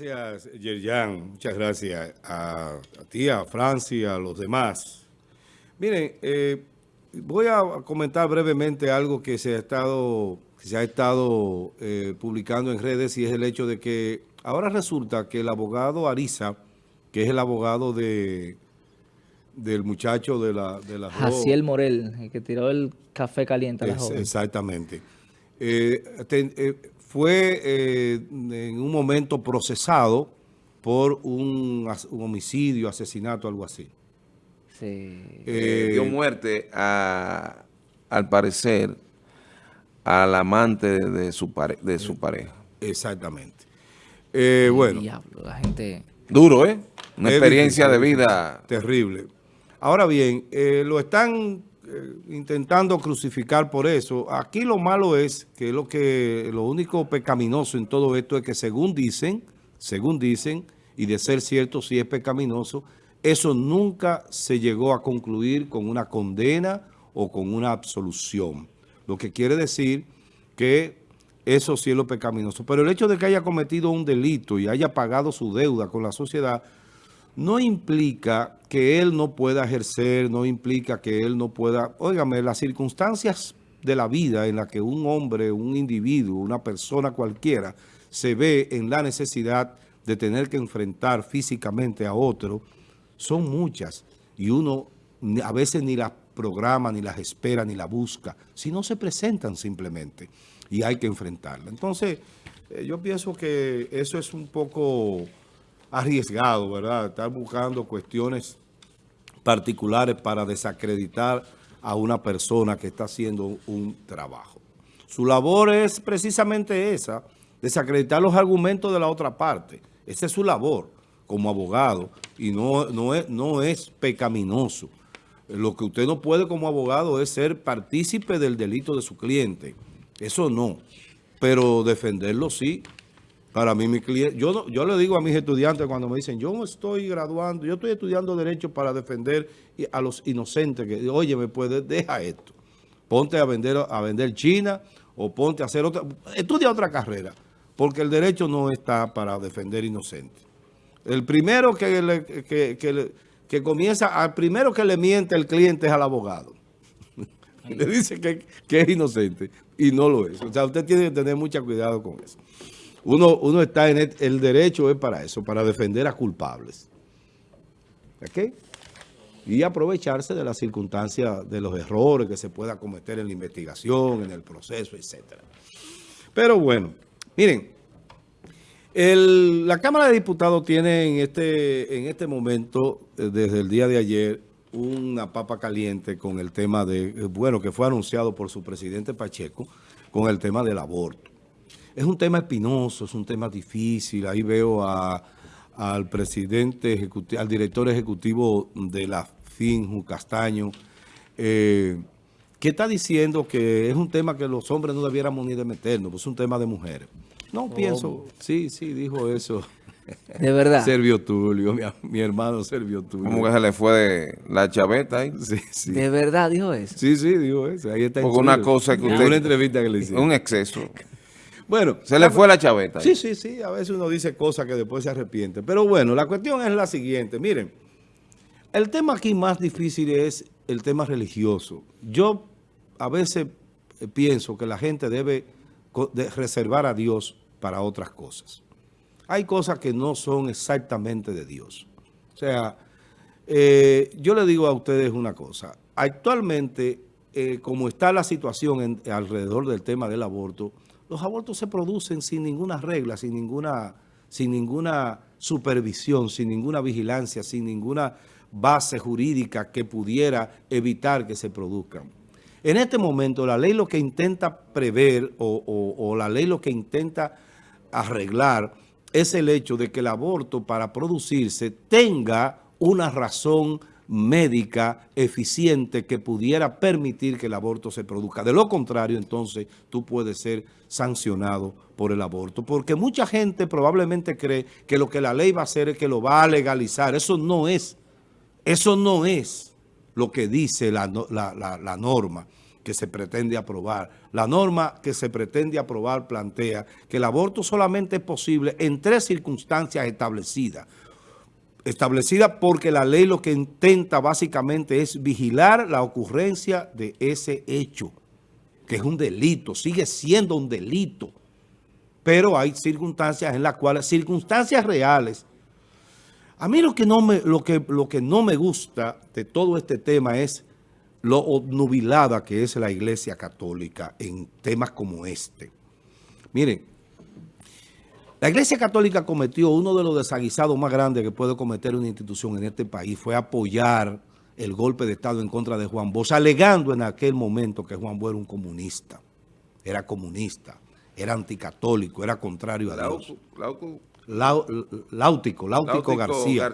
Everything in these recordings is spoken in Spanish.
Gracias, Yerjan. Muchas gracias a, ti, a Francia, a los demás. Miren, eh, voy a comentar brevemente algo que se ha estado, se ha estado eh, publicando en redes y es el hecho de que ahora resulta que el abogado Ariza, que es el abogado de del muchacho de la... De la Jaciel Morel, el que tiró el café caliente a la joven. Exactamente. Eh, fue eh, en un momento procesado por un, homicidio, asesinato, algo así. Sí. Eh, dio muerte, a, al parecer, al amante de su, de su pareja. Exactamente. Eh, bueno. la gente... Duro, ¿eh? Una experiencia de vida... Terrible. Ahora bien, lo están eh, intentando crucificar por eso. Aquí lo malo es que lo que lo único pecaminoso en todo esto es que según dicen, según dicen, y de ser cierto si es pecaminoso, eso nunca se llegó a concluir con una condena o con una absolución. Lo que quiere decir que eso sí es lo pecaminoso. Pero el hecho de que haya cometido un delito y haya pagado su deuda con la sociedad no implica que él no pueda ejercer, no implica que él no pueda... Óigame, las circunstancias de la vida en la que un hombre, un individuo, una persona cualquiera se ve en la necesidad de tener que enfrentar físicamente a otro, son muchas. Y uno a veces ni las programa, ni las espera, ni las busca, si no se presentan simplemente y hay que enfrentarla. Entonces, eh, yo pienso que eso es un poco arriesgado, ¿verdad? Estar buscando cuestiones particulares para desacreditar a una persona que está haciendo un trabajo. Su labor es precisamente esa, desacreditar los argumentos de la otra parte. Esa es su labor como abogado y no, no, es, no es pecaminoso. Lo que usted no puede como abogado es ser partícipe del delito de su cliente. Eso no. Pero defenderlo sí. Para mí, mi cliente, yo, yo le digo a mis estudiantes cuando me dicen, yo no estoy graduando, yo estoy estudiando Derecho para defender a los inocentes, que, oye, me puede, deja esto. Ponte a vender, a vender China o ponte a hacer otra, estudia otra carrera, porque el derecho no está para defender inocentes. El primero que, que, comienza, al primero que le miente el cliente es al abogado. le dice que, que es inocente y no lo es. O sea, usted tiene que tener mucho cuidado con eso. Uno, está en el, derecho es para eso, para defender a culpables. ¿Ok? Y aprovecharse de las circunstancias, de los errores que se pueda cometer en la investigación, en el proceso, etc. Pero bueno, miren, la Cámara de Diputados tiene en este, en este momento, eh, desde el día de ayer, una papa caliente con el tema de, eh, bueno, que fue anunciado por su presidente Pacheco, con el tema del aborto. Es un tema espinoso, es un tema difícil. Ahí veo al presidente, ejecutivo, al director ejecutivo de la FINJU, Castaño, eh, que está diciendo que es un tema que los hombres no debiéramos ni de meternos, pues es un tema de mujeres. No oh. pienso, sí, sí, dijo eso. De verdad. Servio Tulio, mi, hermano Servio Tulio. ¿Cómo que se le fue la chaveta ahí? Sí, sí. ¿De verdad dijo eso? Sí, sí, dijo eso. Ahí está. Porque una cosa que usted... Una entrevista que le hicieron. Un exceso. Bueno. Se le fue la chaveta. Sí, sí, sí. A veces uno dice cosas que después se arrepiente. Pero bueno, la cuestión es la siguiente. Miren, el tema aquí más difícil es el tema religioso. Yo a veces eh, pienso que la gente debe reservar a Dios para otras cosas. Hay cosas que no son exactamente de Dios. O sea, eh, yo le digo a ustedes una cosa. Actualmente, eh, como está la situación alrededor del tema del aborto, los abortos se producen sin ninguna regla, sin ninguna, sin ninguna supervisión, sin ninguna vigilancia, sin ninguna base jurídica que pudiera evitar que se produzcan. En este momento la ley lo que intenta prever o, o la ley lo que intenta arreglar es el hecho de que el aborto para producirse tenga una razón médica eficiente que pudiera permitir que el aborto se produzca. De lo contrario, entonces, tú puedes ser sancionado por el aborto. Porque mucha gente probablemente cree que lo que la ley va a hacer es que lo va a legalizar. Eso no es. Eso no es lo que dice la, norma. que se pretende aprobar. La norma que se pretende aprobar plantea que el aborto solamente es posible en tres circunstancias establecidas. Establecida porque la ley lo que intenta básicamente es vigilar la ocurrencia de ese hecho, que es un delito, sigue siendo un delito. Pero hay circunstancias en las cuales, circunstancias reales, a mí lo que, no me, lo, que, lo que no me gusta de todo este tema es lo nubilada que es la Iglesia Católica en temas como este. Miren, la Iglesia Católica cometió uno de los desaguisados más grandes que puede cometer una institución en este país, fue apoyar el golpe de Estado en contra de Juan Bosch, alegando en aquel momento que Juan Bosch era un comunista, era comunista, era anticatólico, era contrario a Dios. Láutico, Láutico, García.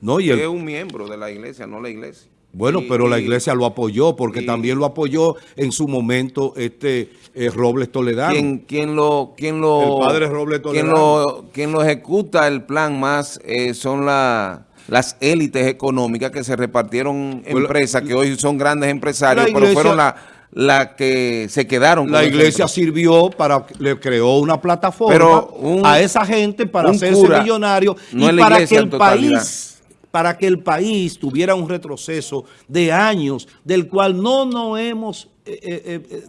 No, y es un miembro de la iglesia, no la iglesia. Bueno, pero la iglesia lo apoyó, porque también lo apoyó en su momento este eh, Robles Toledano. ¿Quién, lo, quién lo, el padre Robles Toledano. Quien lo, ejecuta el plan más eh, son las élites económicas que se repartieron pues empresas, que hoy son grandes empresarios, pero fueron la la que se quedaron. La iglesia sirvió para, le creó una plataforma a esa gente para hacerse millonario y para que el país para que el país tuviera un retroceso de años del cual no nos hemos eh, eh,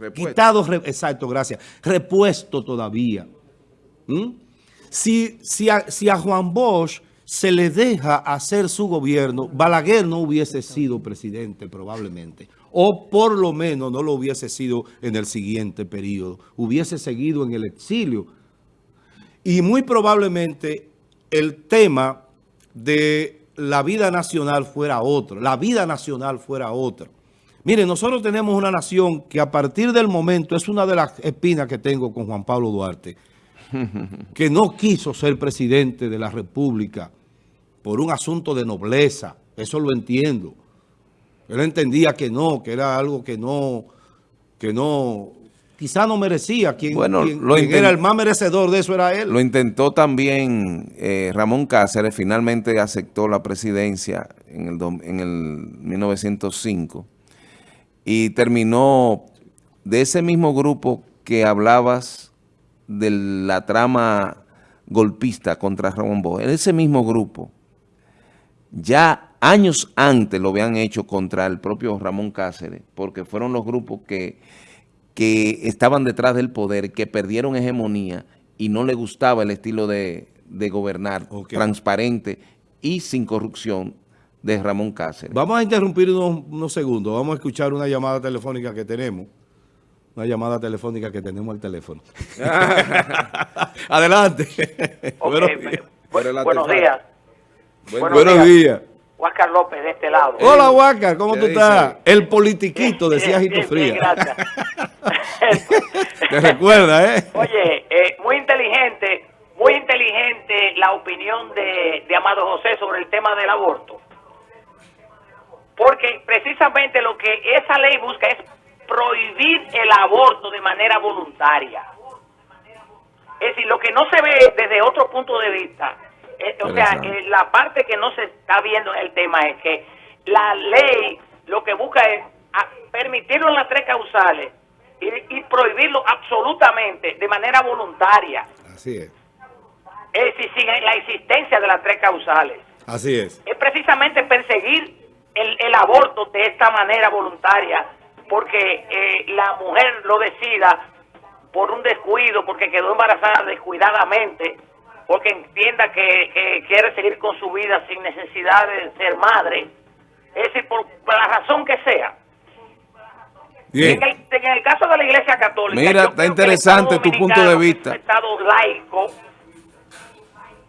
eh, quitado, exacto, gracias, repuesto todavía. ¿Mm? Si, si, si a Juan Bosch se le deja hacer su gobierno, Balaguer no hubiese sido presidente probablemente o por lo menos no lo hubiese sido en el siguiente periodo, hubiese seguido en el exilio. Y muy probablemente el tema de la vida nacional fuera otro, la vida nacional fuera otra. Miren, nosotros tenemos una nación que a partir del momento, es una de las espinas que tengo con Juan Pablo Duarte, que no quiso ser presidente de la República por un asunto de nobleza, eso lo entiendo, él entendía que no, que era algo que no, que no, quizá no merecía. Quien, bueno, era el más merecedor de eso era él. Lo intentó también eh, Ramón Cáceres, finalmente aceptó la presidencia en el, en el 1905 y terminó de ese mismo grupo que hablabas de la trama golpista contra Ramón Bosch, en ese mismo grupo ya años antes lo habían hecho contra el propio Ramón Cáceres, porque fueron los grupos que, que estaban detrás del poder, que perdieron hegemonía y no le gustaba el estilo de, gobernar transparente y sin corrupción de Ramón Cáceres. Vamos a interrumpir unos, segundos, vamos a escuchar una llamada telefónica que tenemos. Una llamada telefónica que tenemos al teléfono. Adelante. buenos días. buenos días. Huáscar López de este lado. Hola Huáscar, ¿cómo tú estás? El politiquito, decía Jito Fría. gracias. Te recuerda, ¿eh? Oye, eh, muy inteligente, muy inteligente la opinión de, de Amado José sobre el tema del aborto. Porque precisamente lo que esa ley busca es prohibir el aborto de manera voluntaria. Es decir, lo que no se ve desde otro punto de vista eh, o sea, eh, la parte que no se está viendo en el tema es que la ley lo que busca es permitirlo en las tres causales y, prohibirlo absolutamente de manera voluntaria. Así es. Es decir, sin la existencia de las tres causales. Así es. Es precisamente perseguir el, aborto de esta manera voluntaria porque eh, la mujer lo decida por un descuido, porque quedó embarazada descuidadamente, porque entienda que, quiere seguir con su vida sin necesidad de ser madre, es decir, por, la razón que sea. En, el, caso de la Iglesia Católica... Mira, está interesante tu punto de vista. un Estado laico,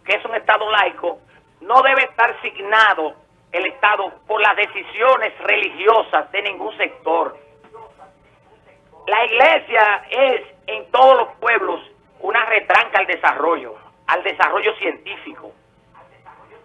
que es un Estado laico, no debe estar signado el Estado por las decisiones religiosas de ningún sector. La Iglesia es en todos los pueblos una retranca al desarrollo al desarrollo científico.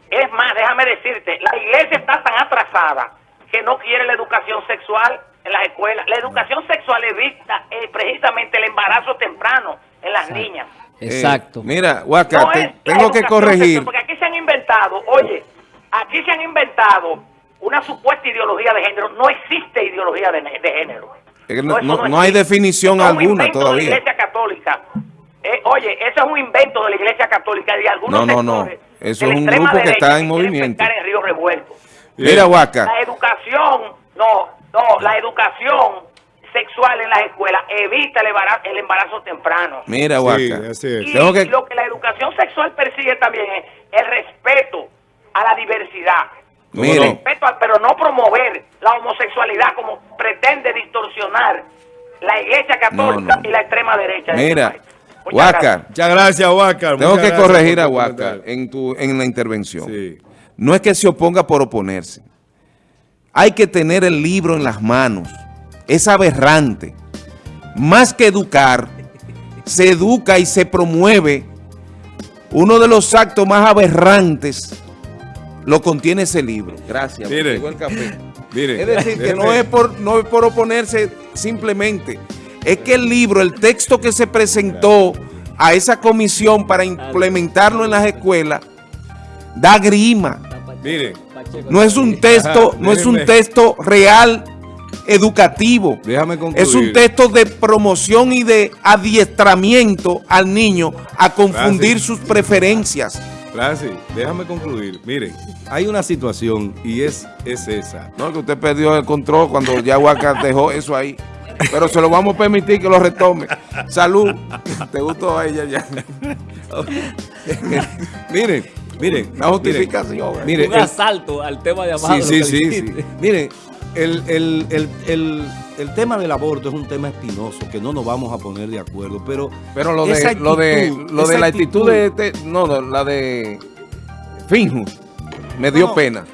Es más, déjame decirte, la iglesia está tan atrasada que no quiere la educación sexual en las escuelas. La educación sexual evita eh, precisamente el embarazo temprano en las niñas. Exacto. Eh, mira, Huaca, tengo que corregir. porque aquí se han inventado, oye, aquí se han inventado una supuesta ideología de género. No existe ideología de, de género. no, no, no, hay definición alguna todavía. Eso es un invento de la Iglesia Católica y de algunos No, no, no. Eso es un grupo que está en movimiento. En Río Revuelto. Mira, Huaca. La educación, no, no, la educación sexual en las escuelas evita el embarazo, el embarazo temprano. Mira, Huaca. Y lo que la educación sexual persigue también es el respeto a la diversidad. Mire. Respeto pero no promover la homosexualidad como pretende distorsionar la iglesia católica y la extrema derecha. Mira, Huaca. Muchas gracias, Huaca. Tengo que corregir a Huaca en, tu, en la intervención. No es que se oponga por oponerse. Hay que tener el libro en las manos es aberrante. Más que educar, se educa y se promueve. Uno de los actos más aberrantes lo contiene ese libro. Gracias. Mire, el café. Mire, es decir, que no es, por, no es por oponerse simplemente. Es que el libro, el texto que se presentó a esa comisión para implementarlo en las escuelas, da grima. Mire. No es un texto, no es un texto real educativo. Déjame Es un texto de promoción y de adiestramiento al niño a confundir sus preferencias. Francis, déjame concluir. Miren, hay una situación y es, es esa. No, que usted perdió el control cuando ya Huaca dejó eso ahí. Pero se lo vamos a permitir que lo retome. Salud. ¿Te gustó a ella ya? miren, miren. La justificación. Miren, un asalto al tema de Amado. Sí, sí, sí, sí. Miren, el, el, el, el, tema del aborto es un tema espinoso que no nos vamos a poner de acuerdo, pero... Pero lo de, lo de, lo de la actitud de... Este, no, la de Finju me dio pena.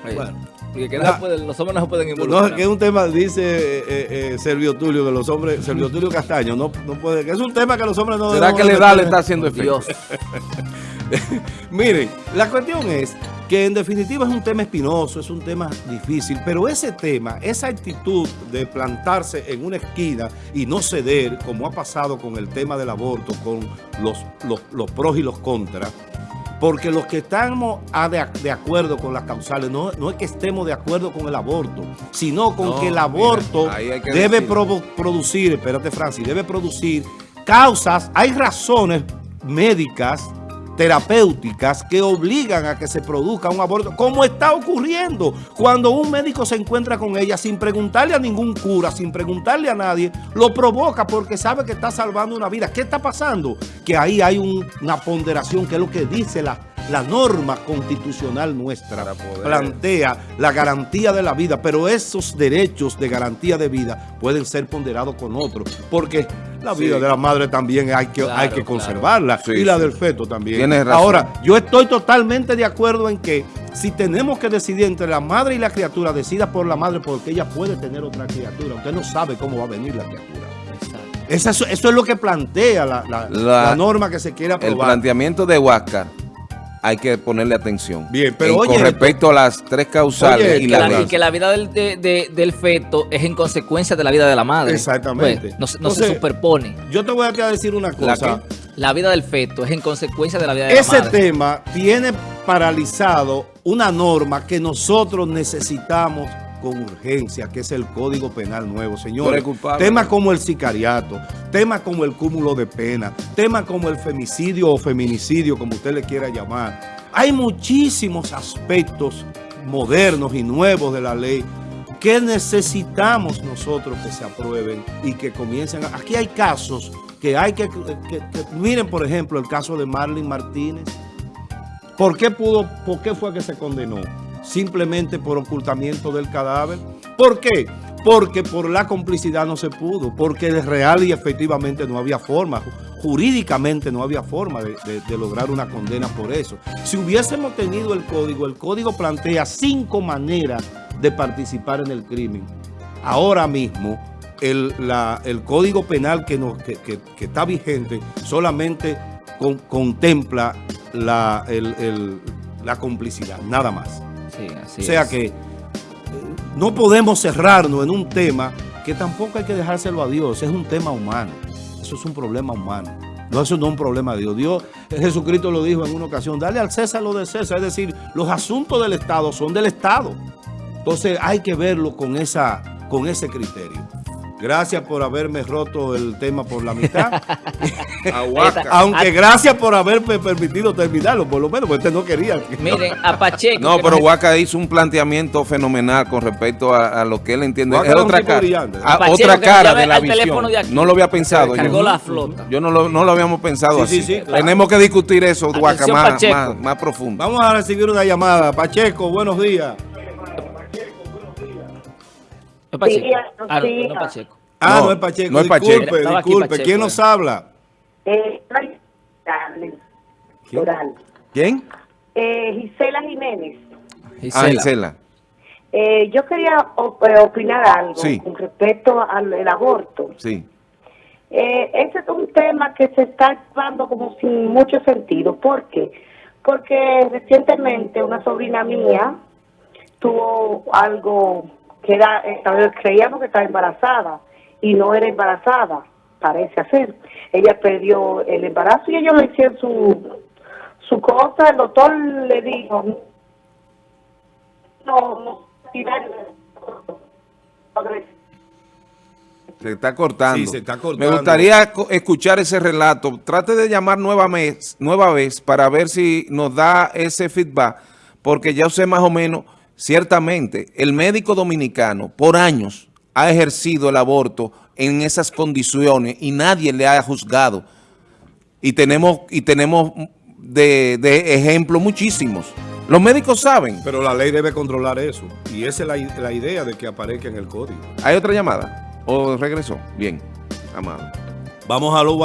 Que los hombres no se pueden involucrar. No, que es un tema, dice eh, eh, Servio Tulio, que los hombres, Servio Tulio Castaño, no, no puede, que es un tema que los hombres no... ¿Será que la edad le está haciendo efecto? Miren, la cuestión es que en definitiva es un tema espinoso, es un tema difícil, pero ese tema, esa actitud de plantarse en una esquina y no ceder, como ha pasado con el tema del aborto, con los, los, pros y los contras, porque los que estamos de, acuerdo con las causales, no, no, es que estemos de acuerdo con el aborto, sino con que el aborto debe producir, espérate Francis, debe producir causas, hay razones médicas terapéuticas que obligan a que se produzca un aborto, como está ocurriendo cuando un médico se encuentra con ella sin preguntarle a ningún cura, sin preguntarle a nadie, lo provoca porque sabe que está salvando una vida. ¿Qué está pasando? Que ahí hay una ponderación, que es lo que dice la la norma constitucional nuestra plantea la garantía de la vida, pero esos derechos de garantía de vida pueden ser ponderados con otros, porque la vida de la madre también hay que, hay que conservarla y la del feto también. Ahora, yo estoy totalmente de acuerdo en que si tenemos que decidir entre la madre y la criatura, decida por la madre porque ella puede tener otra criatura. Usted no sabe cómo va a venir la criatura. Eso, eso, es lo que plantea la, la, norma que se quiere aprobar. El planteamiento de Huáscar hay que ponerle atención. Bien, pero Con respecto a las tres causales y, la, que la vida del, del, feto es en consecuencia de la vida de la madre. Exactamente. Pues, no, se superpone. Yo te voy a decir una cosa. La, vida del feto es en consecuencia de la vida de la madre. Ese tema tiene paralizado una norma que nosotros necesitamos con urgencia, que es el Código Penal nuevo, señores. Temas como el sicariato, temas como el cúmulo de pena, temas como el femicidio o feminicidio, como usted le quiera llamar. Hay muchísimos aspectos modernos y nuevos de la ley que necesitamos nosotros que se aprueben y que comiencen. Aquí hay casos que hay que, miren por ejemplo el caso de Marlene Martínez. ¿Por qué pudo, por qué fue que se condenó? Simplemente por ocultamiento del cadáver. ¿Por qué? Porque por la complicidad no se pudo, porque de real y efectivamente no había forma, jurídicamente no había forma de, lograr una condena por eso. Si hubiésemos tenido el código, el código plantea cinco maneras de participar en el crimen. Ahora mismo, el, código penal que, está vigente solamente contempla la, la complicidad, nada más o sea que eh, no podemos cerrarnos en un tema que tampoco hay que dejárselo a Dios, es un tema humano, eso es un problema humano. No, eso no es un problema de Dios. Dios, Jesucristo lo dijo en una ocasión, dale al César lo de César. Es decir, los asuntos del Estado son del Estado. Entonces hay que verlo con, esa, con ese criterio. Gracias por haberme roto el tema por la mitad. Aguaca. Aunque gracias por haberme permitido terminarlo, por lo menos, porque usted no quería. Miren, a Pacheco. No, que pero Huaca hizo un planteamiento fenomenal con respecto a, a lo que él entiende. Huaca Es otra, cara, a- Pacheco, otra que cara de la visión. de. No lo había pensado. Cargó yo. la flota. Yo no lo, no lo habíamos pensado Sí, así. sí, sí, claro. Tenemos que discutir eso, Huaca, más, más profundo. Vamos a recibir una llamada. Pacheco, buenos días. Es Pacheco. Sí, Ah, no, no Pacheco. Ah, no, No, es Pacheco. no es Pacheco. Disculpe, disculpe. Pacheco, ¿Quién nos habla? Eh. ¿Quién? Eh, Gisela Jiménez. Ah, Gisela. Gisela. Eh, yo quería op- eh, opinar algo Sí. con respecto al el aborto. Sí. Eh, ese es un tema que se está llevando como sin mucho sentido. ¿Por qué? Porque recientemente una sobrina mía tuvo algo que era, creíamos que estaba embarazada y no era embarazada, parece ser. Ella perdió el embarazo y ellos le hicieron su, su cosa, el doctor le dijo, no, no, Se está cortando. Sí, se está cortando. Me gustaría escuchar ese relato. Trate de llamar nueva vez, nueva vez para ver si nos da ese feedback, porque ya sé más o menos, ciertamente, el médico dominicano por años ha ejercido el aborto en esas condiciones y nadie le ha juzgado. Y tenemos, y tenemos de, de ejemplos muchísimos. Los médicos saben. Pero la ley debe controlar eso. Y esa es la, la idea de que aparezca en el código. ¿Hay otra llamada? ¿O regresó? Bien, amado. Vamos a lo